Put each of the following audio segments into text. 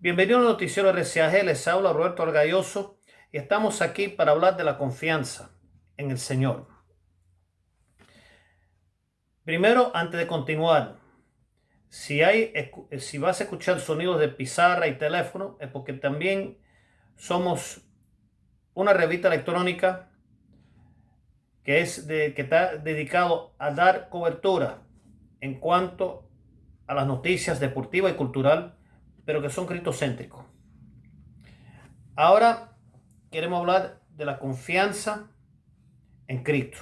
Bienvenido al noticiero RCAG, les habla Roberto Argalloso y estamos aquí para hablar de la confianza en el Señor. Primero, antes de continuar, si, vas a escuchar sonidos de pizarra y teléfono, es porque también somos una revista electrónica que está dedicado a dar cobertura en cuanto a las noticias deportivas y cultural pero que son cristocéntricos. Ahora queremos hablar de la confianza en Cristo.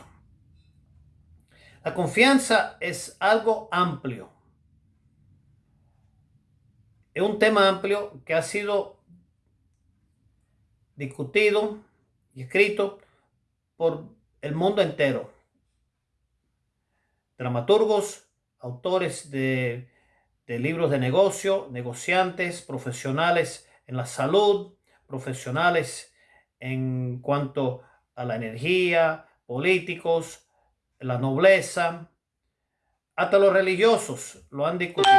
La confianza es algo amplio. Es un tema amplio que ha sido discutido y escrito por el mundo entero. Dramaturgos, autores de de libros de negocio, negociantes, profesionales en la salud, profesionales en cuanto a la energía, políticos, la nobleza, hasta los religiosos lo han discutido.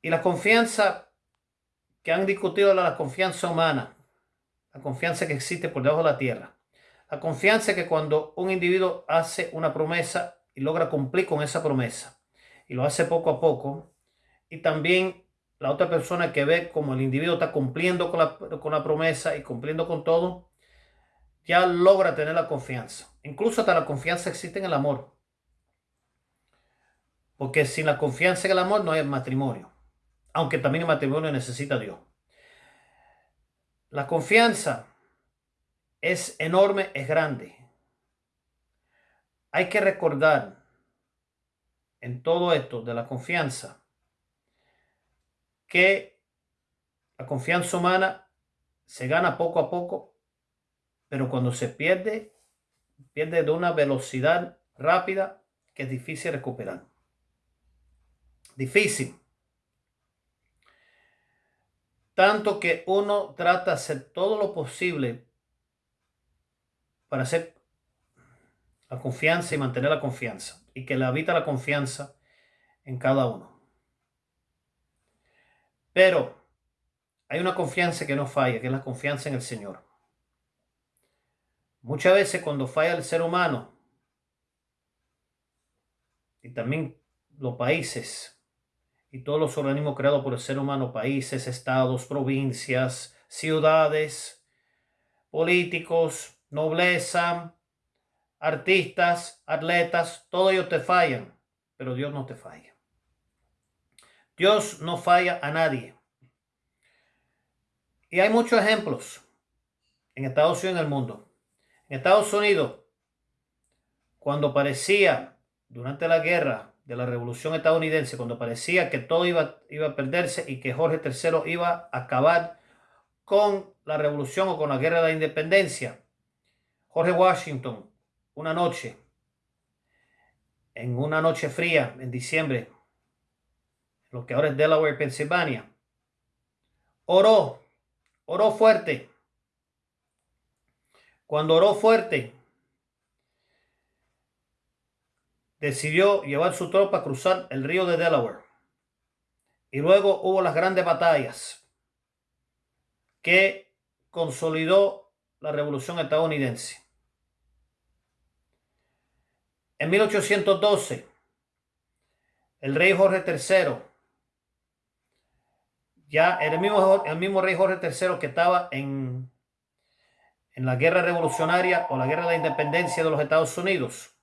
Y la confianza que han discutido la confianza humana, la confianza que existe por debajo de la tierra. La confianza que cuando un individuo hace una promesa y logra cumplir con esa promesa y lo hace poco a poco. Y también la otra persona que ve como el individuo está cumpliendo con la, con la promesa y cumpliendo con todo, ya logra tener la confianza. Incluso hasta la confianza existe en el amor. Porque sin la confianza en el amor no hay matrimonio. Aunque también el matrimonio necesita a Dios. La confianza es enorme, es grande. Hay que recordar en todo esto de la confianza, que la confianza humana se gana poco a poco, pero cuando se pierde, pierde de una velocidad rápida que es difícil recuperar. Difícil. Tanto que uno trata de hacer todo lo posible para hacer la confianza y mantener la confianza y que le habita la confianza en cada uno. Pero hay una confianza que no falla, que es la confianza en el Señor. Muchas veces cuando falla el ser humano y también los países y todos los organismos creados por el ser humano, países, estados, provincias, ciudades, políticos, nobleza, artistas, atletas, todos ellos te fallan, pero Dios no te falla. Dios no falla a nadie. Y hay muchos ejemplos en Estados Unidos y en el mundo. En Estados Unidos, cuando parecía, durante la guerra de la revolución estadounidense, cuando parecía que todo iba, iba a perderse y que Jorge III iba a acabar con la revolución o con la guerra de la independencia, Jorge Washington una noche, en una noche fría en diciembre, lo que ahora es Delaware, Pensilvania, oró, oró fuerte. Cuando oró fuerte, decidió llevar su tropa a cruzar el río de Delaware. Y luego hubo las grandes batallas que consolidó la revolución estadounidense. En 1812, el rey Jorge III, ya el mismo, el mismo rey Jorge III que estaba en, en la guerra revolucionaria o la guerra de la independencia de los Estados Unidos,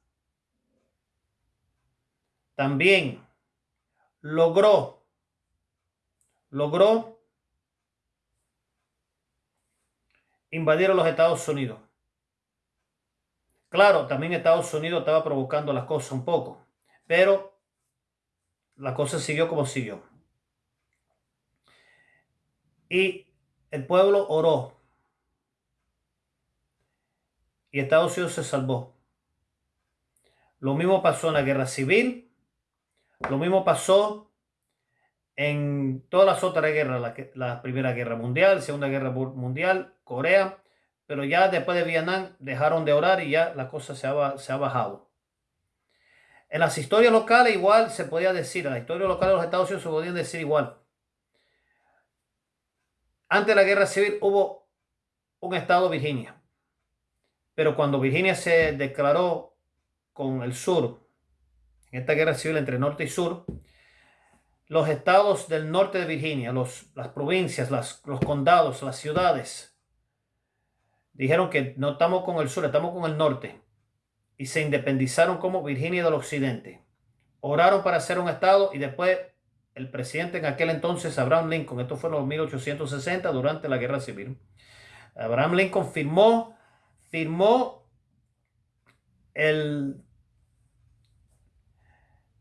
también logró, logró invadir a los Estados Unidos. Claro, también Estados Unidos estaba provocando las cosas un poco, pero la cosa siguió como siguió. Y el pueblo oró. Y Estados Unidos se salvó. Lo mismo pasó en la guerra civil. Lo mismo pasó en todas las otras guerras, la, la Primera Guerra Mundial, Segunda Guerra Mundial, Corea pero ya después de Vietnam dejaron de orar y ya la cosa se ha, bajado. En las historias locales igual se podía decir, en la historia local de los Estados Unidos se podía decir igual. Antes de la guerra civil hubo un estado Virginia, pero cuando Virginia se declaró con el sur, en esta guerra civil entre norte y sur, los estados del norte de Virginia, los, las provincias, las, los condados, las ciudades, dijeron que no estamos con el sur, estamos con el norte. Y se independizaron como Virginia del Occidente. Oraron para ser un estado y después el presidente en aquel entonces, Abraham Lincoln, esto fue en los 1860 durante la guerra civil. Abraham Lincoln firmó, firmó el,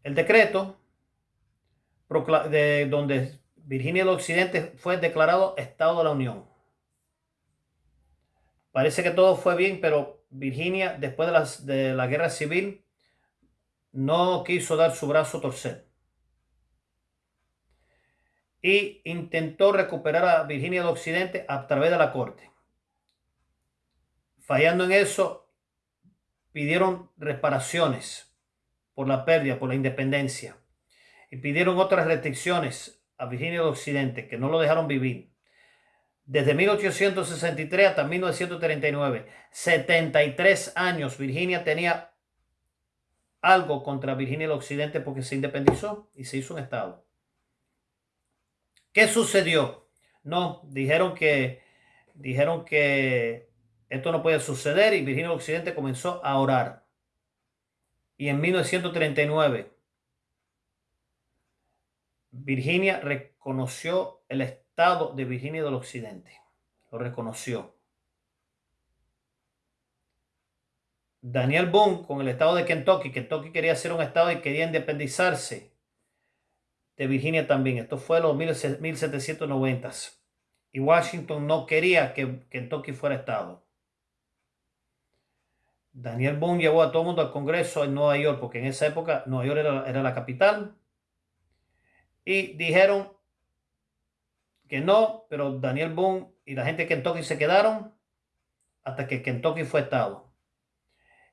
el decreto de donde Virginia del Occidente fue declarado Estado de la Unión. Parece que todo fue bien, pero Virginia, después de, de la guerra civil, no quiso dar su brazo a torcer. Y intentó recuperar a Virginia del Occidente a través de la corte. Fallando en eso, pidieron reparaciones por la pérdida, por la independencia y pidieron otras restricciones a Virginia del Occidente que no lo dejaron vivir. Desde 1863 hasta 1939, 73 años, Virginia tenía algo contra Virginia del Occidente porque se independizó y se hizo un estado. ¿Qué sucedió? No, dijeron que dijeron que esto no puede suceder y Virginia del Occidente comenzó a orar. Y en 1939 Virginia reconoció el estado de Virginia del Occidente. Lo reconoció. Daniel Boone con el estado de Kentucky. Kentucky quería ser un estado y quería independizarse de Virginia también. Esto fue los 1790. Y Washington no quería que Kentucky fuera estado. Daniel Boone llevó a todo el mundo al Congreso en Nueva York, porque en esa época Nueva York era, era la capital y dijeron que no, pero Daniel Boone y la gente de Kentucky se quedaron hasta que Kentucky fue estado.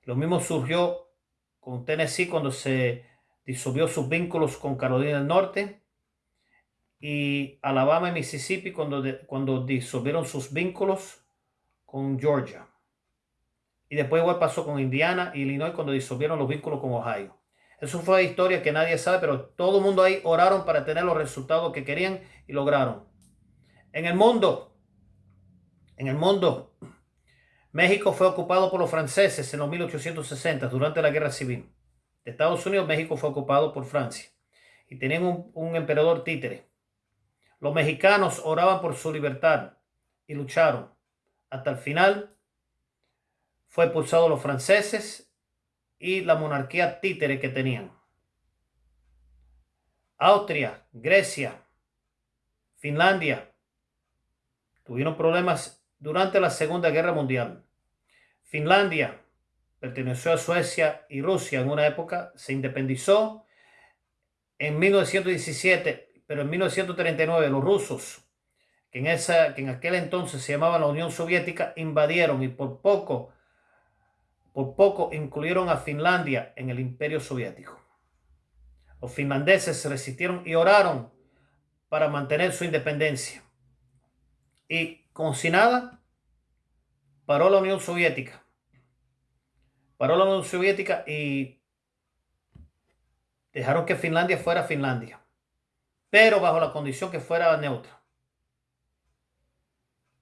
Lo mismo surgió con Tennessee cuando se disolvió sus vínculos con Carolina del Norte y Alabama y Mississippi cuando, cuando disolvieron sus vínculos con Georgia. Y después igual pasó con Indiana y Illinois cuando disolvieron los vínculos con Ohio. Eso fue historia que nadie sabe, pero todo el mundo ahí oraron para tener los resultados que querían y lograron. En el mundo, en el mundo, México fue ocupado por los franceses en los 1860 durante la guerra civil. De Estados Unidos, México fue ocupado por Francia y tenían un, un emperador títere. Los mexicanos oraban por su libertad y lucharon. Hasta el final fue expulsado los franceses y la monarquía títere que tenían. Austria, Grecia, Finlandia tuvieron problemas durante la Segunda Guerra Mundial. Finlandia perteneció a Suecia y Rusia en una época, se independizó en 1917, pero en 1939 los rusos, que en, esa, que en aquel entonces se llamaba la Unión Soviética, invadieron y por poco por poco incluyeron a Finlandia en el imperio soviético. Los finlandeses se resistieron y oraron para mantener su independencia. Y como si nada, paró la Unión Soviética. Paró la Unión Soviética y dejaron que Finlandia fuera Finlandia, pero bajo la condición que fuera neutra.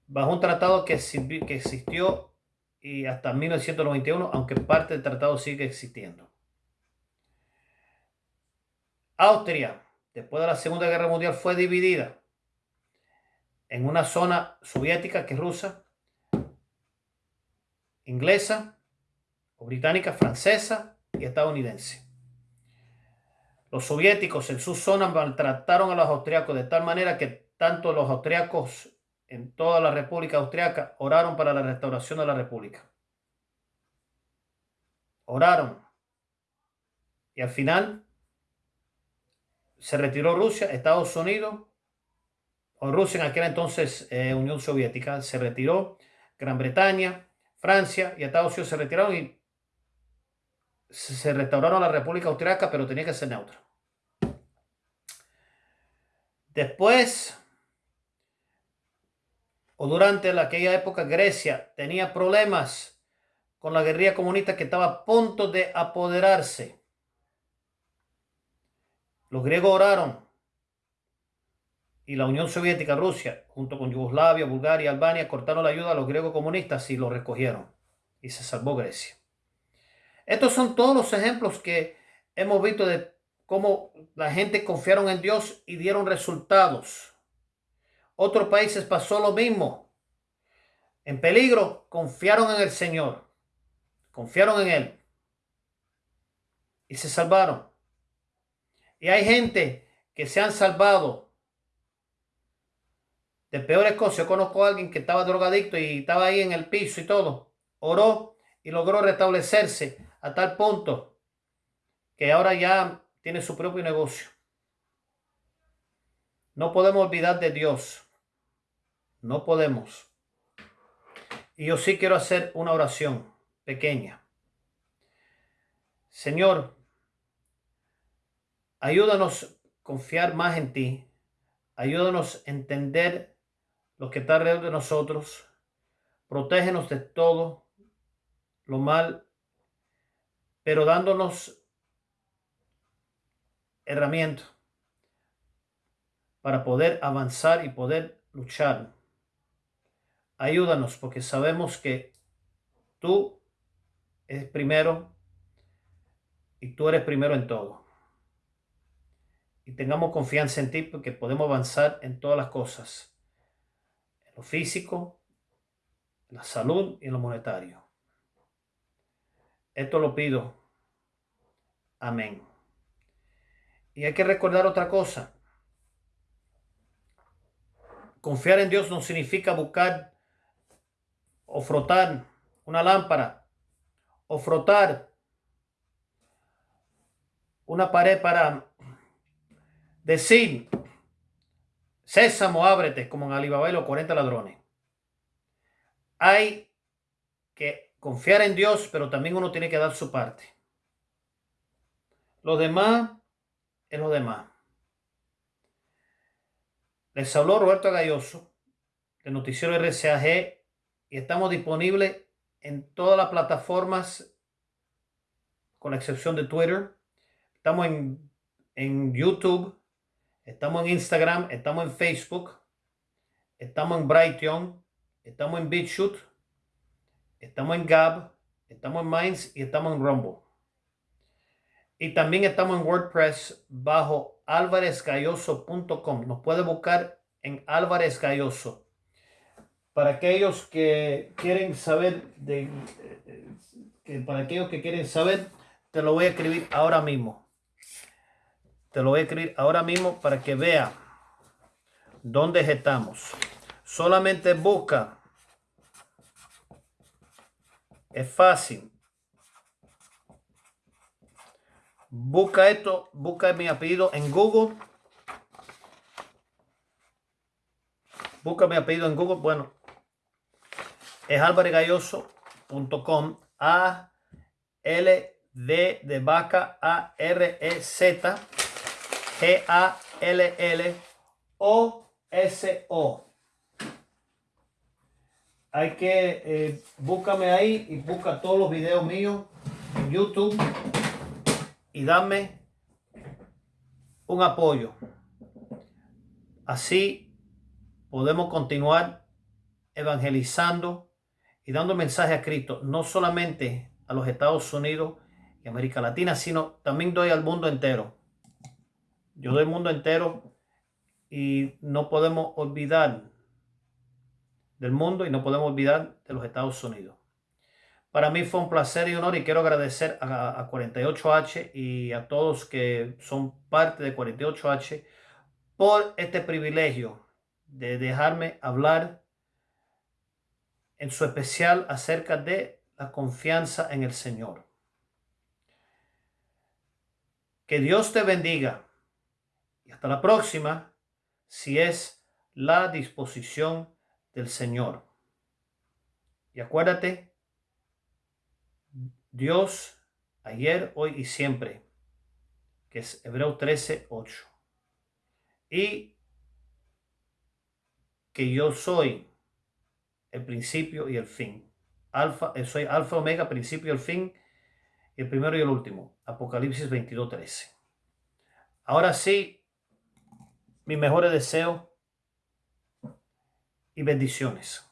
Bajo un tratado que, que existió y hasta 1991, aunque parte del tratado sigue existiendo. Austria, después de la Segunda Guerra Mundial, fue dividida en una zona soviética que es rusa, inglesa, o británica, francesa y estadounidense. Los soviéticos en su zona maltrataron a los austriacos de tal manera que tanto los austriacos en toda la República Austriaca oraron para la restauración de la República. Oraron. Y al final se retiró Rusia, Estados Unidos, Rusia en aquel entonces eh, Unión Soviética, se retiró, Gran Bretaña, Francia y Estados Unidos se retiraron y se restauraron la República Austriaca, pero tenía que ser neutra. Después o durante aquella época Grecia tenía problemas con la guerrilla comunista que estaba a punto de apoderarse. Los griegos oraron y la Unión Soviética, Rusia, junto con Yugoslavia, Bulgaria, Albania, cortaron la ayuda a los griegos comunistas y lo recogieron. Y se salvó Grecia. Estos son todos los ejemplos que hemos visto de cómo la gente confiaron en Dios y dieron resultados. Otros países pasó lo mismo. En peligro, confiaron en el Señor. Confiaron en Él. Y se salvaron. Y hay gente que se han salvado de peores cosas. Yo conozco a alguien que estaba drogadicto y estaba ahí en el piso y todo. Oró y logró restablecerse a tal punto que ahora ya tiene su propio negocio. No podemos olvidar de Dios. No podemos. Y yo sí quiero hacer una oración pequeña. Señor, ayúdanos a confiar más en ti. Ayúdanos a entender lo que está alrededor de nosotros. Protégenos de todo lo mal, pero dándonos herramientas para poder avanzar y poder luchar. Ayúdanos porque sabemos que tú eres primero y tú eres primero en todo. Y tengamos confianza en ti porque podemos avanzar en todas las cosas lo físico, la salud y lo monetario. Esto lo pido. Amén. Y hay que recordar otra cosa. Confiar en Dios no significa buscar o frotar una lámpara o frotar una pared para decir Sésamo, ábrete, como en Alibaba y los 40 ladrones. Hay que confiar en Dios, pero también uno tiene que dar su parte. Lo demás es lo demás. Les habló Roberto Galloso, del noticiero RCAG, y estamos disponibles en todas las plataformas, con la excepción de Twitter. Estamos en, en YouTube, Estamos en Instagram, estamos en Facebook, estamos en Brighton, estamos en BitShoot, estamos en Gab, estamos en Minds y estamos en Rumble. Y también estamos en WordPress bajo alvarezgalloso.com. Nos puede buscar en Álvarez Galloso. Para aquellos que quieren saber de, eh, para aquellos que quieren saber, te lo voy a escribir ahora mismo. Te lo voy a escribir ahora mismo para que vea dónde estamos. Solamente busca. Es fácil. Busca esto, busca mi apellido en Google. Busca mi apellido en Google. Bueno, es alvaregalloso.com. A L D de vaca A R E Z G-A-L-L-O-S-O. Hay que, eh, búscame ahí y busca todos los videos míos en YouTube y dame un apoyo. Así podemos continuar evangelizando y dando mensaje a Cristo, no solamente a los Estados Unidos y América Latina, sino también doy al mundo entero. Yo doy el mundo entero y no podemos olvidar del mundo y no podemos olvidar de los Estados Unidos. Para mí fue un placer y honor y quiero agradecer a, 48H y a todos que son parte de 48H por este privilegio de dejarme hablar en su especial acerca de la confianza en el Señor. Que Dios te bendiga hasta la próxima, si es la disposición del Señor. Y acuérdate, Dios ayer, hoy y siempre, que es Hebreo 13, 8. Y que yo soy el principio y el fin. Alfa, eh, soy alfa, omega, principio y el fin, el primero y el último. Apocalipsis 22, 13. Ahora sí, mis mejores deseos y bendiciones.